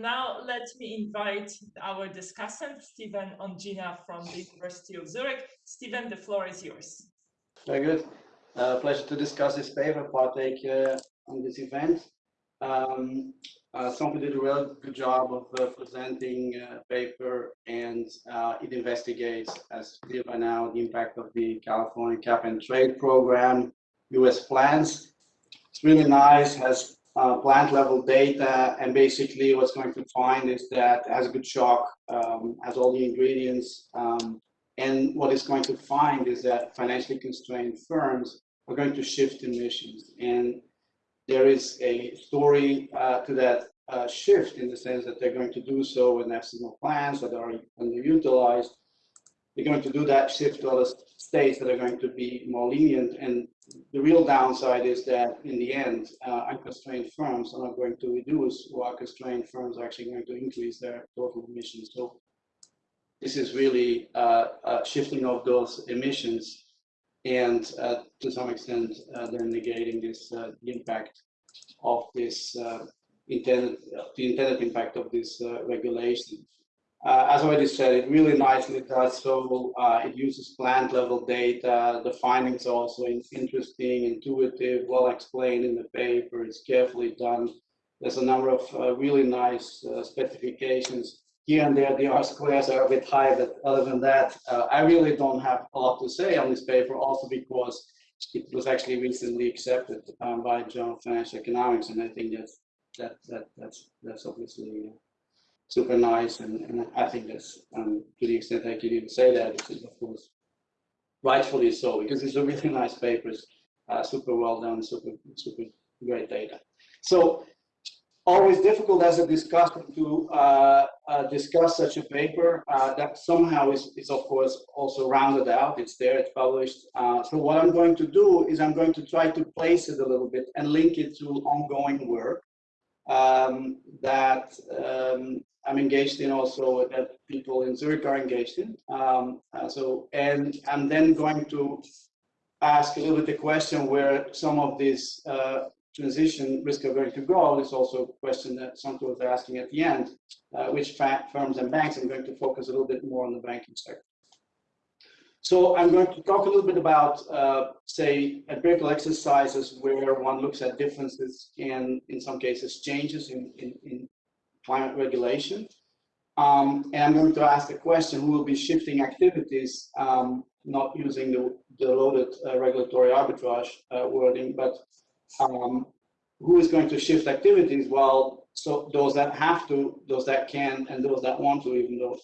now let me invite our discussant, Steven Ongena from the University of Zurich. Stephen, the floor is yours. Very good. Uh, pleasure to discuss this paper, partake uh, on this event. Um, uh, did a real good job of uh, presenting a paper and uh, it investigates, as clear by now, the impact of the California cap and trade program, US plans. It's really nice, has uh, plant level data and basically what's going to find is that has a good shock, um, has all the ingredients um, and what it's going to find is that financially constrained firms are going to shift emissions and there is a story uh, to that uh, shift in the sense that they're going to do so with national plans that are underutilized. They're going to do that shift to other states that are going to be more lenient. And the real downside is that in the end, uh, unconstrained firms are not going to reduce, while constrained firms are actually going to increase their total emissions. So this is really uh, shifting of those emissions and uh, to some extent uh, then negating this uh, impact of this intended the intended impact of this regulation. Uh, as I already said, it really nicely does so. Uh, it uses plant level data. The findings are also interesting, intuitive, well explained in the paper. It's carefully done. There's a number of uh, really nice specifications here and there the R squares are a bit high, but other than that, uh, I really don't have a lot to say on this paper, also because it was actually recently accepted um, by Journal of Financial Economics, and I think that's that that that's that's obviously super nice, and, and I think that's um, to the extent I can even say that, it is of course rightfully so, because it's a really nice paper, uh, super well done, super super great data. So always difficult as a discussion to uh, uh, discuss such a paper uh, that somehow is, is of course also rounded out. It's there, it's published. Uh, so what I'm going to do is I'm going to try to place it a little bit and link it to ongoing work um, that um, I'm engaged in also that people in Zurich are engaged in. Um, uh, so, and I'm then going to ask a little bit the question where some of these uh, transition risk are going to go is also a question that Santo are asking at the end, uh, which firms and banks, I'm going to focus a little bit more on the banking sector. So I'm going to talk a little bit about, uh, say, empirical exercises where one looks at differences and, in some cases, changes in, in, in climate regulation. Um, and I'm going to ask the question, who will be shifting activities, um, not using the, the loaded uh, regulatory arbitrage uh, wording, but um, who is going to shift activities? Well, so those that have to, those that can, and those that want to, even though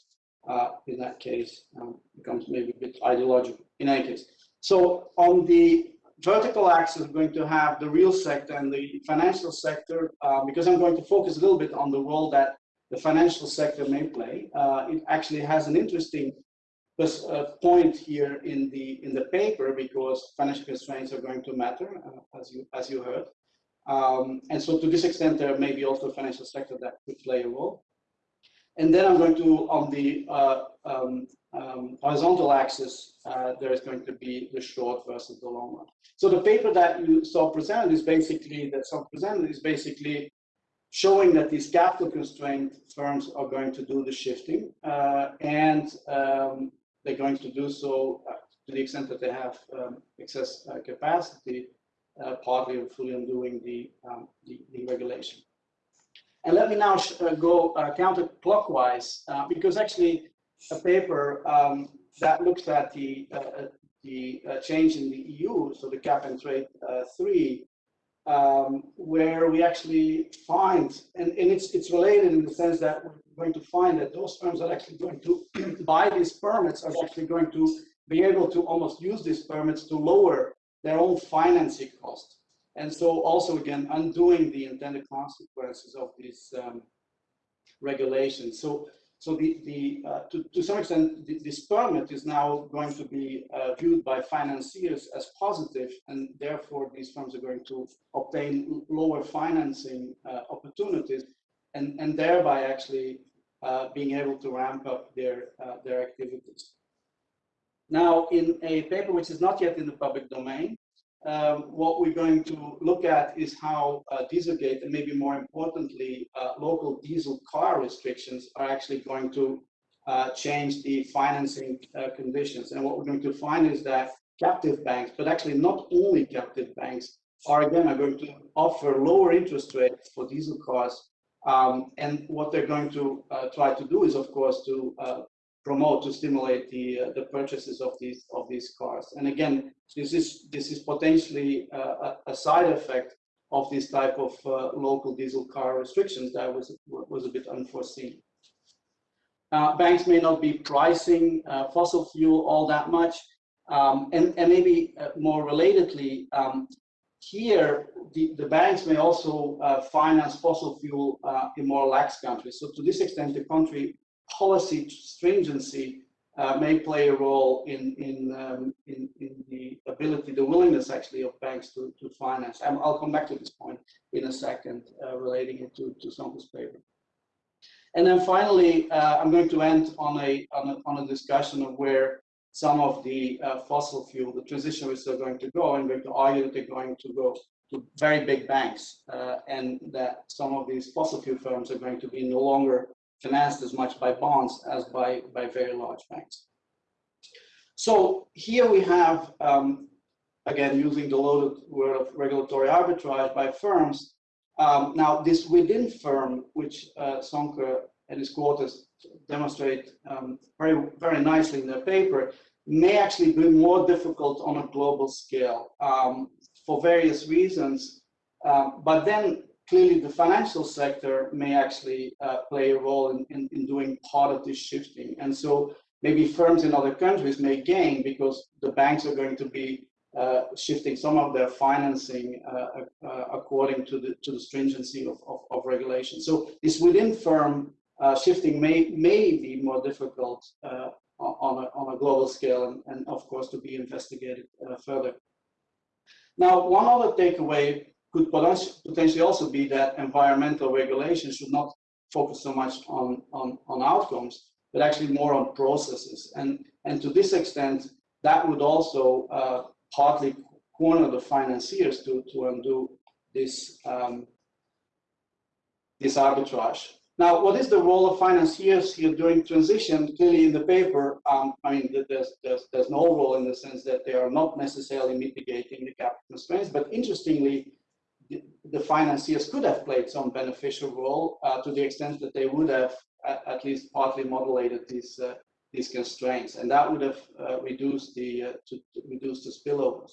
uh, in that case um, becomes maybe a bit ideological in any case. So on the vertical axis, we're going to have the real sector and the financial sector, uh, because I'm going to focus a little bit on the role that the financial sector may play. Uh, it actually has an interesting uh, point here in the in the paper because financial constraints are going to matter uh, as you as you heard um, and so to this extent there may be also financial sector that could play a role and then i'm going to on the uh, um, um, horizontal axis uh, there is going to be the short versus the long one so the paper that you saw presented is basically that some presented is basically showing that these capital constrained firms are going to do the shifting uh, and um, they're going to do so uh, to the extent that they have um, excess uh, capacity, uh, partly or fully undoing the, um, the, the, regulation. And let me now go counterclockwise, because actually a paper um, that looks at the the uh, change in the EU, so the cap and trade uh, three, um, where we actually find, and, and it's it's related in the sense that we're going to find that those firms are actually going to buy these permits are actually going to be able to almost use these permits to lower their own financing costs. And so also again, undoing the intended consequences of these um, regulations. So, so the, the uh, to, to some extent, the, this permit is now going to be uh, viewed by financiers as positive, and therefore these firms are going to obtain lower financing uh, opportunities and, and thereby actually uh, being able to ramp up their, uh, their activities. Now, in a paper which is not yet in the public domain, um, what we're going to look at is how uh, Dieselgate and maybe more importantly, uh, local diesel car restrictions are actually going to uh, change the financing uh, conditions. And what we're going to find is that captive banks, but actually not only captive banks, are again are going to offer lower interest rates for diesel cars. Um, and what they're going to uh, try to do is, of course, to uh, promote to stimulate the uh, the purchases of these of these cars. And again, this is this is potentially uh, a, side effect of this type of uh, local diesel car restrictions that was was a bit unforeseen. Uh, banks may not be pricing uh, fossil fuel all that much, um, and and maybe uh, more relatedly. Um, here, the, the banks may also finance fossil fuel in more lax countries. So to this extent, the country policy stringency uh, may play a role in in, um, in, in the ability, the willingness actually of banks to to finance. i will come back to this point in a second, uh, relating it to to Söhnke's paper. And then finally, uh, I'm going to end on a, on a on a discussion of where some of the uh, fossil fuel, the transition is are going to go. I'm going to argue that they're going to go to very big banks, uh, and that some of these fossil fuel firms are going to be no longer financed as much by bonds as by, by very large banks. So here we have, um, again, using the loaded word of regulatory arbitrage by firms. Um, now, this within firm, which uh, Söhnke and his quarters demonstrate um, very, very nicely in their paper, may actually be more difficult on a global scale um, for various reasons. Uh, but then clearly the financial sector may actually uh, play a role in, in, in, doing part of this shifting. And so maybe firms in other countries may gain because the banks are going to be uh, shifting some of their financing uh, uh according to the to the stringency of, of, of regulation. So this within firm uh, shifting may may be more difficult uh, on a, on a global scale and, and of course to be investigated further. Now, one other takeaway could potentially also be that environmental regulation should not focus so much on, on, on outcomes, but actually more on processes. And, and to this extent, that would also uh, partly corner the financiers to, to undo this, um, this arbitrage. Now, what is the role of financiers here during transition? Clearly in the paper, um, I mean, there's, there's, there's no role in the sense that they are not necessarily mitigating the capital constraints, but interestingly, the, financiers could have played some beneficial role uh, to the extent that they would have at, at least partly modulated these uh, these constraints, and that would have uh, reduced the uh, to, to, reduce the spillovers.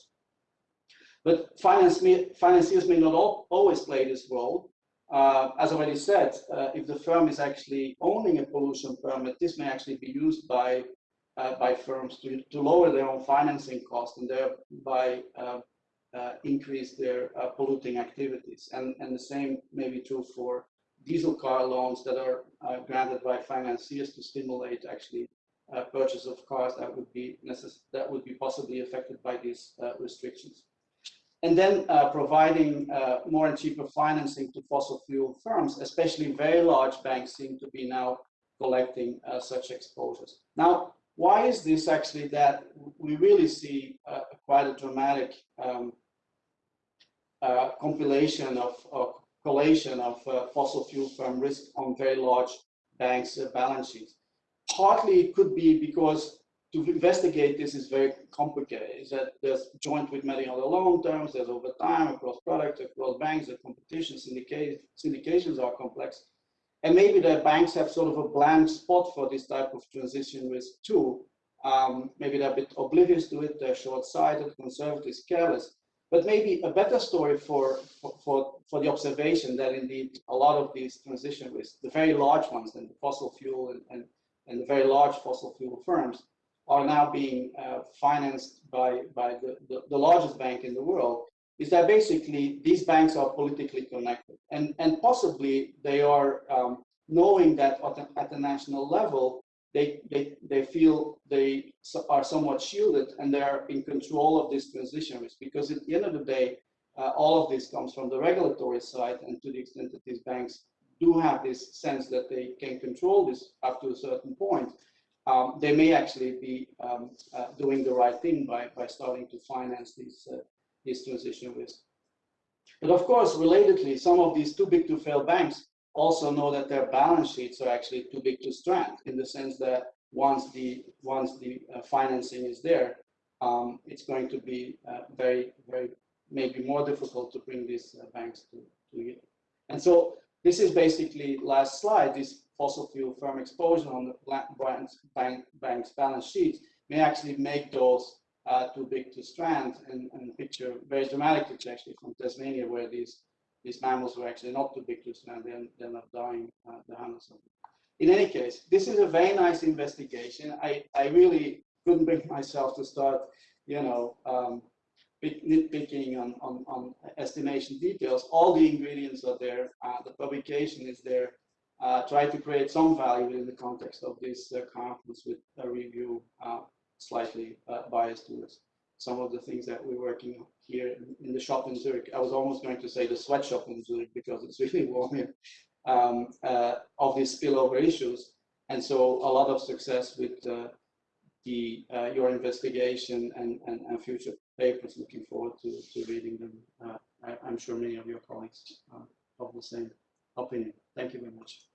But finance may, financiers may not all, always play this role. Uh, as already said, uh, if the firm is actually owning a pollution permit, this may actually be used by by firms to, to lower their own financing costs and thereby increase their uh, polluting activities. And, and the same may be true for diesel car loans that are uh, granted by financiers to stimulate actually uh, purchase of cars that would be that would be possibly affected by these uh, restrictions. And then uh, providing more and cheaper financing to fossil fuel firms, especially very large banks seem to be now collecting such exposures. Now, why is this actually that we really see quite a dramatic um, uh, compilation of, of collation of uh, fossil fuel firm risk on very large banks' uh, balance sheets. Partly it could be because to investigate this is very complicated. Is that there's joint with many other loan terms, there's over time across products, across banks, the competition, syndications are complex. And maybe the banks have sort of a blank spot for this type of transition risk too. Um, maybe they're a bit oblivious to it, they're short-sighted, conservative, careless. But maybe a better story for, for, for the observation that indeed a lot of these transition risks, the very large ones, and the fossil fuel and, and, and the very large fossil fuel firms, are now being uh, financed by, by the, the, the, largest bank in the world, is that basically these banks are politically connected. And, and possibly they are um, knowing that at the, at the national level, they, they, they feel they are somewhat shielded and they're in control of this transition risk because at the end of the day, uh, all of this comes from the regulatory side and to the extent that these banks do have this sense that they can control this up to a certain point, um, they may actually be um, uh, doing the right thing by, by starting to finance these, uh, this transition risk. But of course, relatedly, some of these too big to fail banks also know that their balance sheets are actually too big to strand in the sense that once the once the uh, financing is there, um, it's going to be uh, very very maybe more difficult to bring these uh, banks to, to yield. And so this is basically last slide. This fossil fuel firm exposure on the bank's, bank, bank's balance sheet may actually make those uh, too big to strand and, and picture very dramatic picture actually from Tasmania where these these mammals were actually not too big to strand, they end up dying uh, the hundreds of them. In any case, this is a very nice investigation. I, I really couldn't bring myself to start, you know, um, nitpicking on, on, on, estimation details. All the ingredients are there. Uh, the publication is there. Uh, try to create some value within the context of this uh, conference with a review uh, slightly uh, biased towards some of the things that we're working on here in, the shop in Zurich. I was almost going to say the sweatshop in Zurich because it's really warm here um, uh, of these spillover issues. And so a lot of success with uh, the uh, your investigation and, and, and, future papers. Looking forward to, to reading them. Uh, I, am sure many of your colleagues uh, have the same opinion. Thank you very much.